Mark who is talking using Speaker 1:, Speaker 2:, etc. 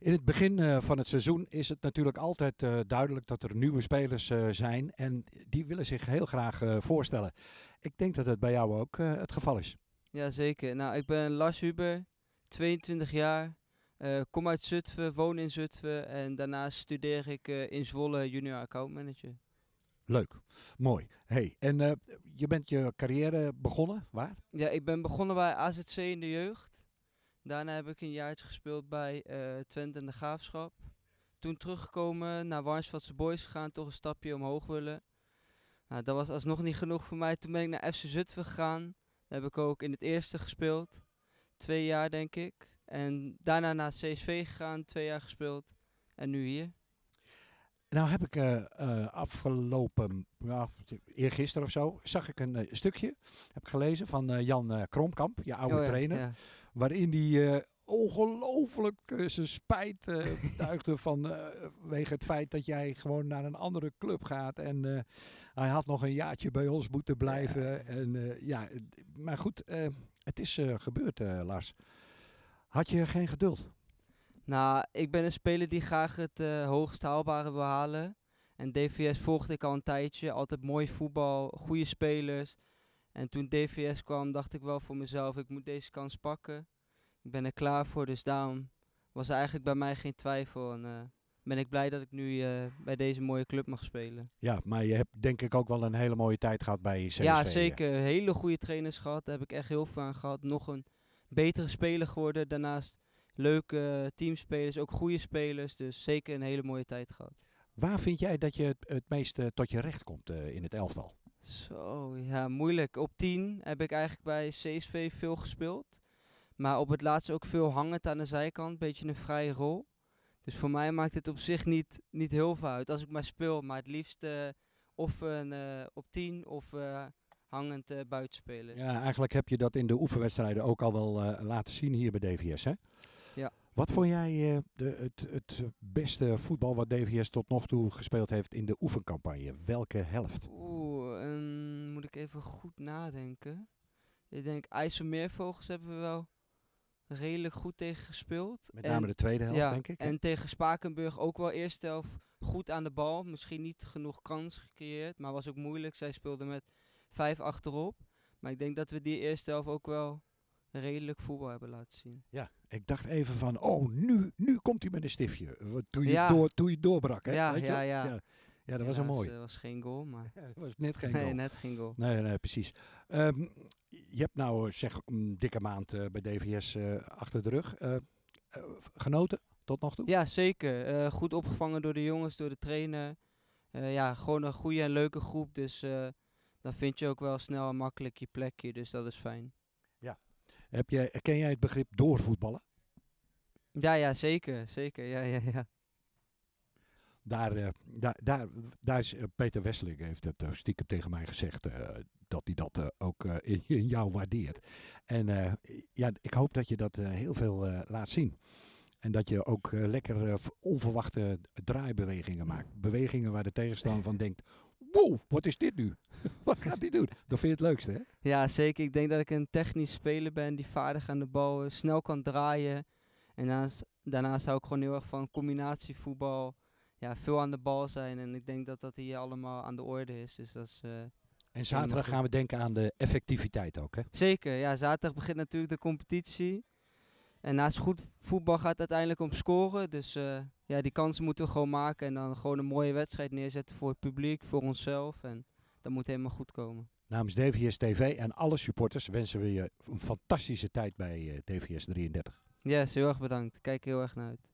Speaker 1: In het begin eh, van het seizoen is het natuurlijk altijd eh, duidelijk dat er nieuwe spelers eh, zijn. En die willen zich heel graag voorstellen. Ik denk dat het bij jou ook het geval is.
Speaker 2: Jazeker. Nou, ik ben Lars Huber, 22 jaar. kom uit Zutphen, woon in Zutphen en daarnaast studeer ik in Zwolle junior account manager.
Speaker 1: Leuk, mooi. Hey, en je bent je carrière begonnen, waar?
Speaker 2: Ja, ik ben begonnen bij AZC in de jeugd. Daarna heb ik een jaartje gespeeld bij eh Twente en de Graafschap. Toen teruggekomen naar Warnsveldse Boys gegaan, toch een stapje omhoog willen. Nou, dat was alsnog niet genoeg voor mij. Toen ben ik naar FC Zutphen gegaan. Daar heb ik ook in het eerste gespeeld. Twee jaar denk ik. En daarna naar CSV gegaan, twee jaar gespeeld. En nu hier.
Speaker 1: Nou heb ik eh, eh, afgelopen, ja, eergisteren of zo, zag ik een stukje, heb ik gelezen, van Jan Kromkamp, je oude
Speaker 2: Oh ja,
Speaker 1: trainer.
Speaker 2: ja.
Speaker 1: Waarin hij eh, ongelooflijk eh, zijn spijt eh duigde van, eh, wege het feit dat jij gewoon naar een andere club gaat. En eh, hij had nog een jaartje bij ons moeten blijven. En, eh, ja, maar goed, eh, het is eh, gebeurd, eh, Lars. Had je geen geduld?
Speaker 2: Nou, ik ben een speler die graag het eh, hoogst haalbare wil halen. En DVS volgde ik al een tijdje. Altijd mooi voetbal, goede spelers. En toen DVS kwam, dacht ik wel voor mezelf, ik moet deze kans pakken. Ik ben er klaar voor, dus daarom was er eigenlijk bij mij geen twijfel. En eh, ben ik blij dat ik nu eh, bij deze mooie club mag spelen.
Speaker 1: Ja, maar je hebt denk ik ook wel een hele mooie tijd gehad bij CSV.
Speaker 2: ja, zeker. Hele goede trainers gehad. Daar heb ik echt heel veel aan gehad. Nog een betere speler geworden. Daarnaast leuke teamspelers, ook goede spelers. Dus zeker een hele mooie tijd gehad.
Speaker 1: Waar vind jij dat je het, het meest eh, tot je recht komt eh, in het elftal?
Speaker 2: Zo, ja, moeilijk. Op 10 heb ik eigenlijk bij CSV veel gespeeld. Maar op het laatst ook veel hangend aan de zijkant. Beetje een vrije rol. Dus voor mij maakt het op zich niet, niet heel veel uit als ik maar speel. Maar het liefst eh, of een, eh, op 10 of eh, hangend eh buitenspelen.
Speaker 1: Ja, eigenlijk heb je dat in de oefenwedstrijden ook al wel eh, laten zien hier bij DVS, hè?
Speaker 2: Ja.
Speaker 1: Wat vond jij eh, de, het, het beste voetbal wat DVS tot nog toe gespeeld heeft in de oefencampagne? Welke helft?
Speaker 2: Oeh, ik even goed nadenken. Ik denk IJsselmeervogels hebben we wel redelijk goed tegen gespeeld.
Speaker 1: Met
Speaker 2: En-
Speaker 1: name de tweede helft,
Speaker 2: ja,
Speaker 1: denk ik. hè?
Speaker 2: En tegen Spakenburg ook wel eerste helft goed aan de bal. Misschien niet genoeg kans gecreëerd, maar was ook moeilijk. Zij speelden met vijf achterop. Maar ik denk dat we die eerste helft ook wel redelijk voetbal hebben laten zien.
Speaker 1: Ja, ik dacht even van, oh, nu, nu komt hij met een stiftje. Wat- Toen je,
Speaker 2: Ja.
Speaker 1: door, toen je doorbrak, hè?
Speaker 2: Ja,
Speaker 1: Weet je?
Speaker 2: ja, ja.
Speaker 1: Ja. Ja, dat was een mooi.
Speaker 2: Dat was geen goal, maar
Speaker 1: Ja, dat was net geen
Speaker 2: nee,
Speaker 1: goal.
Speaker 2: net geen goal.
Speaker 1: Nee, nee, precies. Ehm, je hebt nou zeg een dikke maand eh, bij DVS eh, achter de rug. Eh, eh, genoten tot nog toe?
Speaker 2: Ja, zeker. Eh, goed opgevangen door de jongens, door de trainer. Eh, ja, gewoon een goede en leuke groep. Dus eh, dan vind je ook wel snel en makkelijk je plekje. Dus dat is fijn.
Speaker 1: Heb jij, ken jij het begrip doorvoetballen?
Speaker 2: Ja, ja, zeker. Zeker. Ja, ja, ja.
Speaker 1: Daar, eh, daar, daar, daar is eh, Peter Wesseling heeft het eh, stiekem tegen mij gezegd dat hij dat ook in, jou waardeert. En ja, ik hoop dat je dat heel veel laat zien. En dat je ook lekker onverwachte draaibewegingen maakt. Bewegingen waar de tegenstander van denkt, wow, wat is dit nu? wat gaat hij doen? Dat vind je het leukste, hè?
Speaker 2: Ja, zeker. Ik denk dat ik een technisch speler ben die vaardig aan de bal snel kan draaien. En daarnaast, daarnaast ik gewoon heel erg van combinatievoetbal. Ja, veel aan de bal zijn. En ik denk dat dat hier allemaal aan de orde is. Dus dat is eh,
Speaker 1: En zaterdag gaan we denken aan de effectiviteit ook, hè?
Speaker 2: zeker. Ja, zaterdag begint natuurlijk de competitie. En naast goed voetbal gaat het uiteindelijk om scoren. Dus eh, ja, die kansen moeten we gewoon maken. En dan gewoon een mooie wedstrijd neerzetten voor het publiek, voor onszelf. En dat moet helemaal goed komen.
Speaker 1: Namens DVS TV en alle supporters wensen we je een fantastische tijd bij eh, DVS 33.
Speaker 2: Yes, heel erg bedankt. Kijk heel erg naar uit.